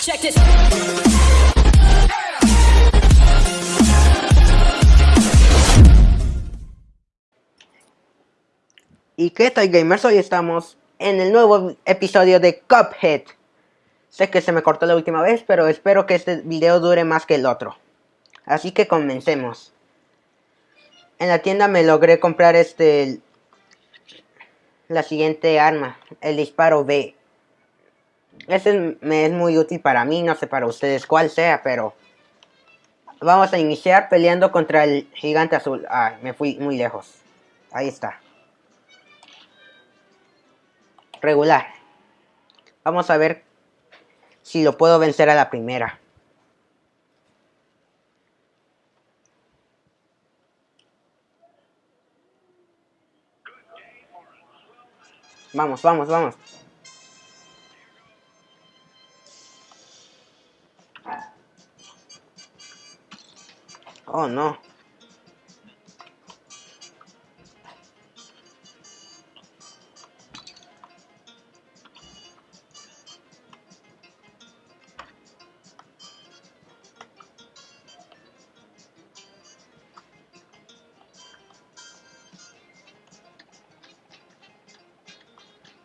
Check this. ¿Y qué tal gamers? Hoy estamos en el nuevo episodio de Cuphead. Sé que se me cortó la última vez, pero espero que este video dure más que el otro. Así que comencemos. En la tienda me logré comprar este... La siguiente arma, el disparo B. Ese me es muy útil para mí, no sé para ustedes cuál sea, pero... Vamos a iniciar peleando contra el gigante azul. Ah, me fui muy lejos. Ahí está regular. Vamos a ver si lo puedo vencer a la primera. Vamos, vamos, vamos. Oh, no.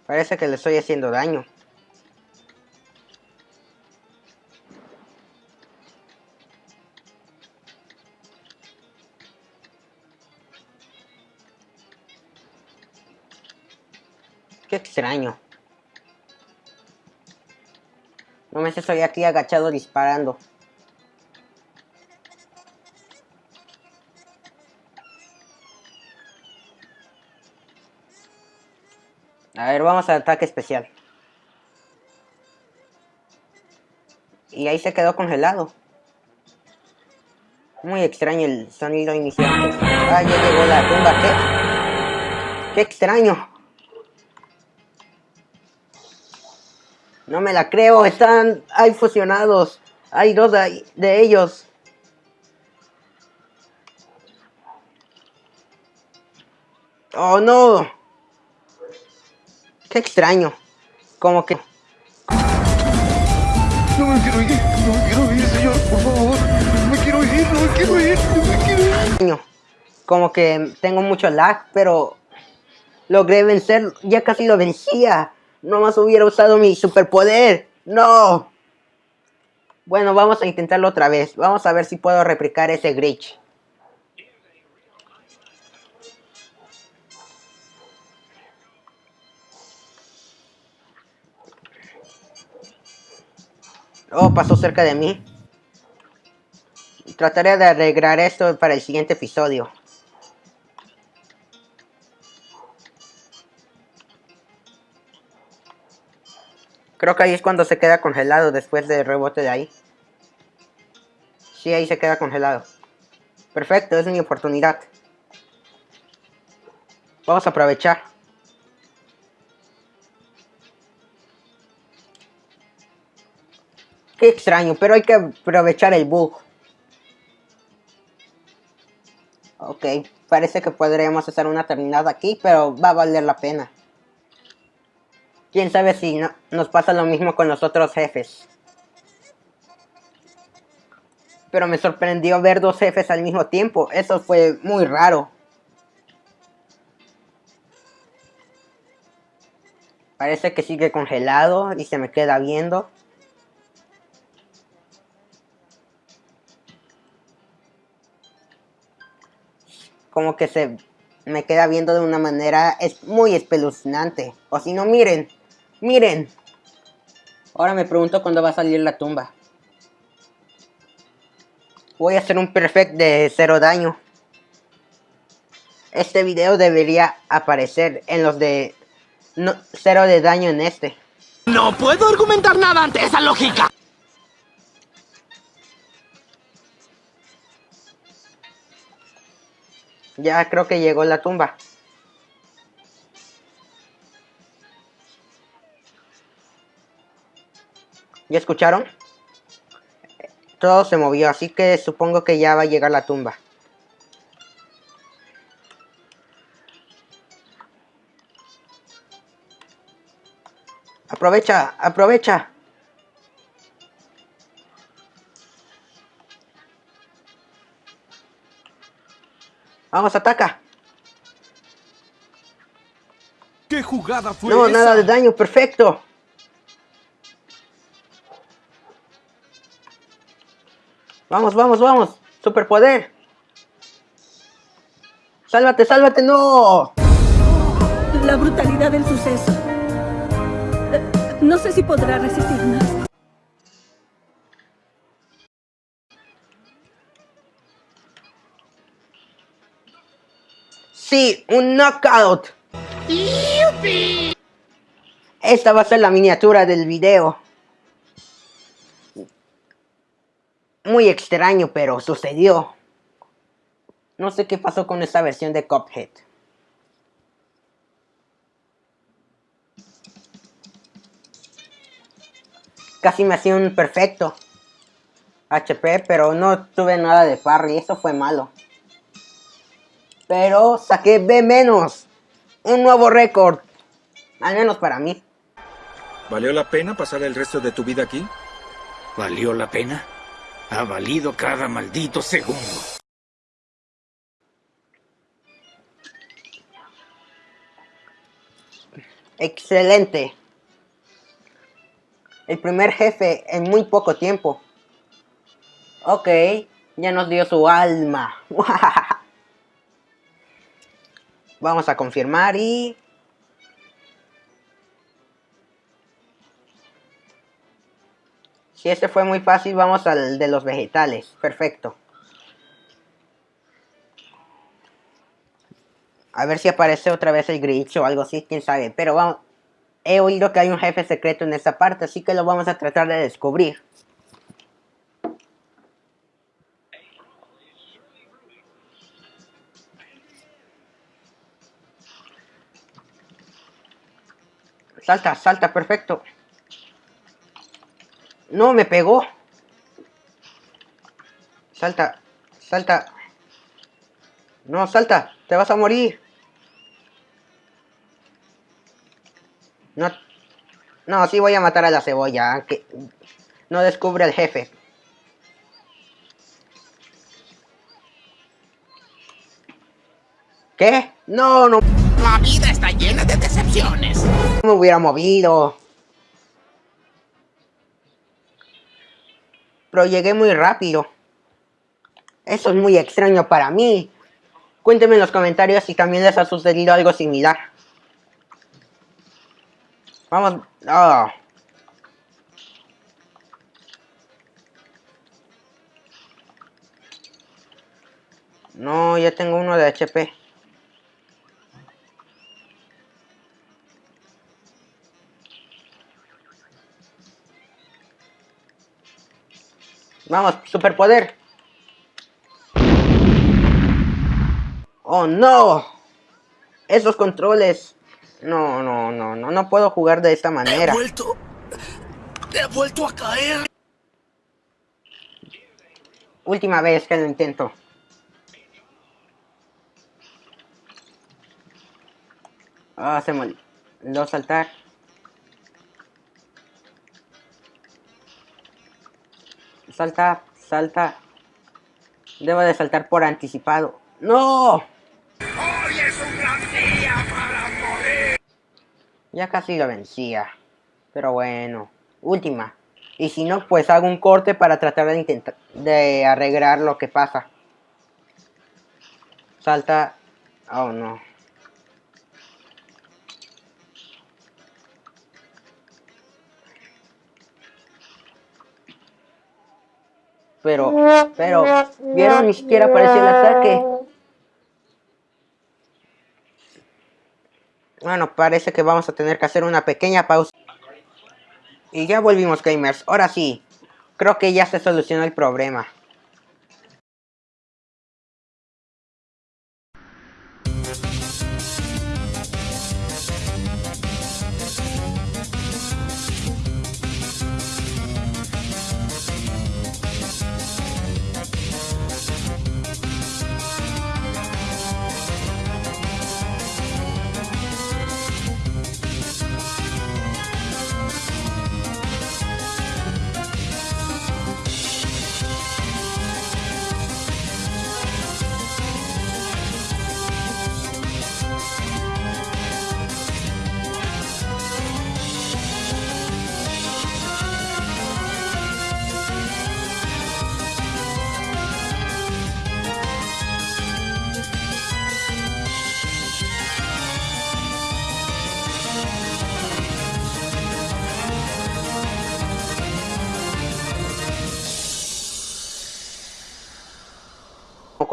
Parece que le estoy haciendo daño. Qué extraño. No me estoy aquí agachado disparando. A ver, vamos al ataque especial. Y ahí se quedó congelado. Muy extraño el sonido inicial. Ah, ya llegó la tumba. ¿Qué? ¡Qué extraño! No me la creo. Están... Hay fusionados. Hay dos de, de ellos. ¡Oh, no! Qué extraño. Como que... No me quiero ir, no me quiero ir, señor, por favor. No me quiero ir, no me quiero ir, no me quiero ir. Como que tengo mucho lag, pero logré vencer, ya casi lo vencía. No más hubiera usado mi superpoder. No. Bueno, vamos a intentarlo otra vez. Vamos a ver si puedo replicar ese glitch. Oh, pasó cerca de mí. Trataré de arreglar esto para el siguiente episodio. Creo que ahí es cuando se queda congelado después del rebote de ahí. Sí, ahí se queda congelado. Perfecto, es mi oportunidad. Vamos a aprovechar. Qué extraño, pero hay que aprovechar el bug. Ok, parece que podríamos hacer una terminada aquí, pero va a valer la pena. Quién sabe si no, nos pasa lo mismo con los otros jefes. Pero me sorprendió ver dos jefes al mismo tiempo. Eso fue muy raro. Parece que sigue congelado y se me queda viendo. como que se me queda viendo de una manera es muy espeluznante. O si no, miren, miren. Ahora me pregunto cuándo va a salir la tumba. Voy a hacer un perfect de cero daño. Este video debería aparecer en los de cero de daño en este. No puedo argumentar nada ante esa lógica. Ya creo que llegó la tumba. ¿Ya escucharon? Todo se movió, así que supongo que ya va a llegar la tumba. Aprovecha, aprovecha. Vamos, ataca. ¿Qué jugada fue? No, nada de daño, perfecto. Vamos, vamos, vamos. Superpoder. Sálvate, sálvate, no. La brutalidad del suceso. No sé si podrá resistir más. Sí, un knockout. Esta va a ser la miniatura del video. Muy extraño, pero sucedió. No sé qué pasó con esta versión de Cuphead. Casi me hacía un perfecto HP, pero no tuve nada de parry, eso fue malo. Pero saqué B menos. Un nuevo récord. Al menos para mí. ¿Valió la pena pasar el resto de tu vida aquí? ¿Valió la pena? Ha valido cada maldito segundo. Excelente. El primer jefe en muy poco tiempo. Ok, ya nos dio su alma. Vamos a confirmar y... Si este fue muy fácil, vamos al de los vegetales. Perfecto. A ver si aparece otra vez el Grinch o algo así, quién sabe. Pero vamos... He oído que hay un jefe secreto en esta parte, así que lo vamos a tratar de descubrir. Salta, salta, perfecto. No, me pegó. Salta, salta. No, salta, te vas a morir. No, no, sí voy a matar a la cebolla, aunque no descubre al jefe. ¿Qué? No, no La vida está llena de decepciones. me hubiera movido. Pero llegué muy rápido. Eso es muy extraño para mí. Cuéntenme en los comentarios si también les ha sucedido algo similar. Vamos. ah. No, ya tengo uno de HP. Vamos, superpoder. Oh no. Esos controles. No, no, no, no, no puedo jugar de esta manera. vuelto. He vuelto a caer. Última vez que lo intento. Ah, se me olvidó saltar. Salta, salta. Debo de saltar por anticipado. ¡No! Ya casi lo vencía. Pero bueno. Última. Y si no, pues hago un corte para tratar de intentar de arreglar lo que pasa. Salta. Oh no. Pero, pero, ¿vieron? Ni siquiera apareció el ataque. Bueno, parece que vamos a tener que hacer una pequeña pausa. Y ya volvimos, gamers. Ahora sí, creo que ya se solucionó el problema.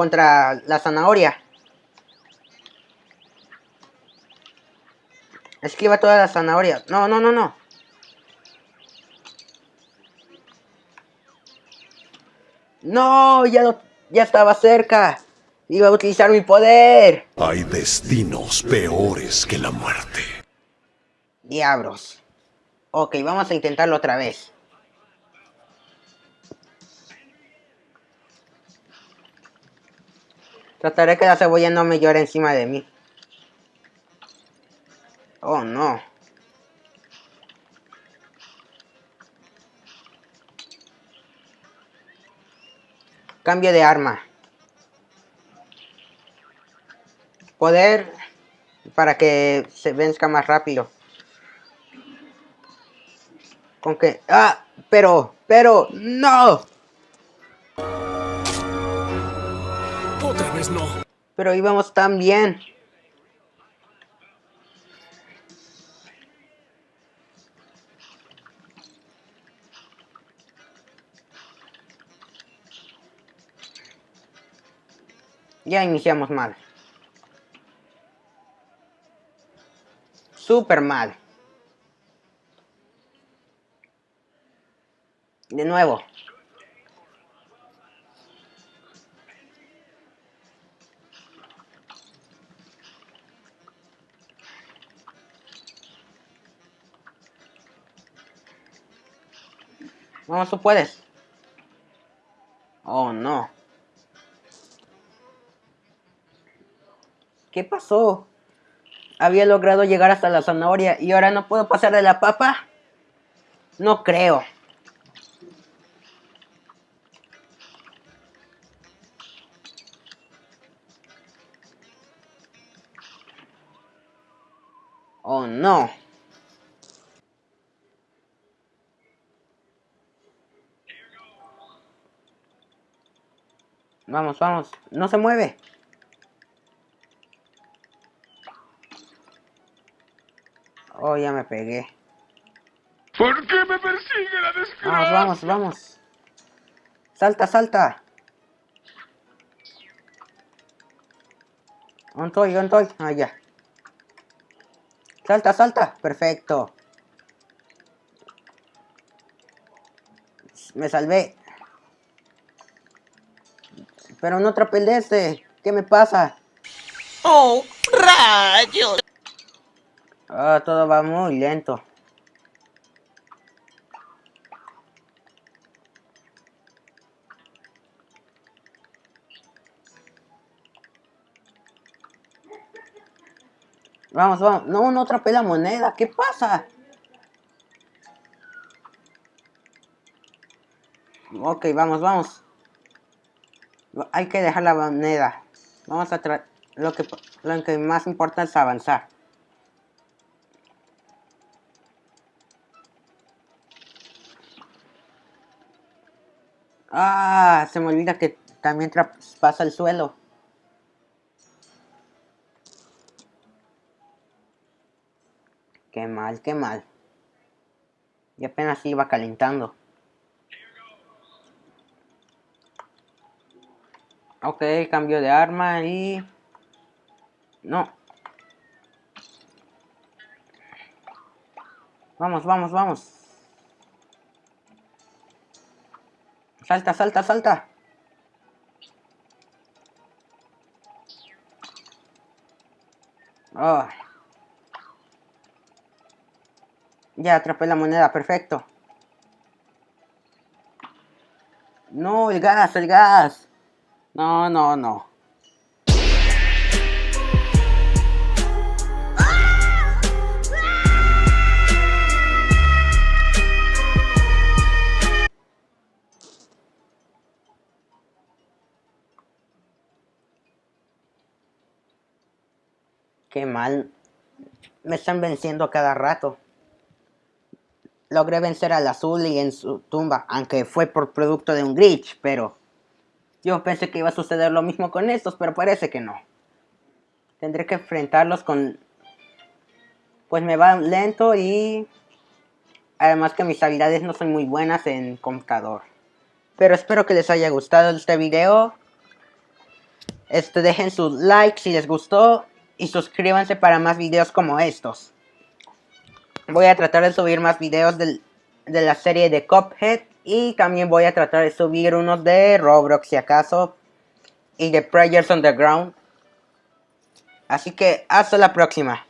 Contra la zanahoria. Esquiva toda la zanahoria. No, no, no, no. No, ya lo, ya estaba cerca. Iba a utilizar mi poder. Hay destinos peores que la muerte. Diablos. Ok, vamos a intentarlo otra vez. Trataré que la cebolla no me llore encima de mí. Oh, no. Cambio de arma. Poder para que se venzca más rápido. Con que... ¡Ah! Pero, pero, no. Pero íbamos tan bien. Ya iniciamos mal. Super mal. De nuevo. Vamos, tú puedes. Oh, no. ¿Qué pasó? Había logrado llegar hasta la zanahoria y ahora no puedo pasar de la papa. No creo. Oh no. Vamos, vamos. No se mueve. Oh, ya me pegué. ¿Por qué me persigue la desgracia? Vamos, vamos, vamos. Salta, salta. ¿Dónde estoy? ¿Dónde estoy? Ah, ya. Salta, salta. Perfecto. Me salvé. Pero no trapelece. ¿Qué me pasa? ¡Oh, rayos! Ah, todo va muy lento. Vamos, vamos. No, no atrapé la moneda. ¿Qué pasa? Ok, vamos, vamos. Hay que dejar la moneda. Vamos a tra lo que lo que más importa es avanzar. Ah, se me olvida que también traspasa el suelo. Qué mal, qué mal. Y apenas iba calentando. Ok, cambio de arma y... No. Vamos, vamos, vamos. Salta, salta, salta. Oh. Ya atrapé la moneda, perfecto. No, el gas, el gas. No, no, no. Qué mal. Me están venciendo a cada rato. Logré vencer al azul y en su tumba, aunque fue por producto de un glitch, pero... Yo pensé que iba a suceder lo mismo con estos, pero parece que no. Tendré que enfrentarlos con... Pues me va lento y... Además que mis habilidades no son muy buenas en computador. Pero espero que les haya gustado este video. Este, dejen su like si les gustó y suscríbanse para más videos como estos. Voy a tratar de subir más videos del- de la serie de Cuphead y también voy a tratar de subir unos de Roblox si acaso y de Players Underground. Así que hasta la próxima.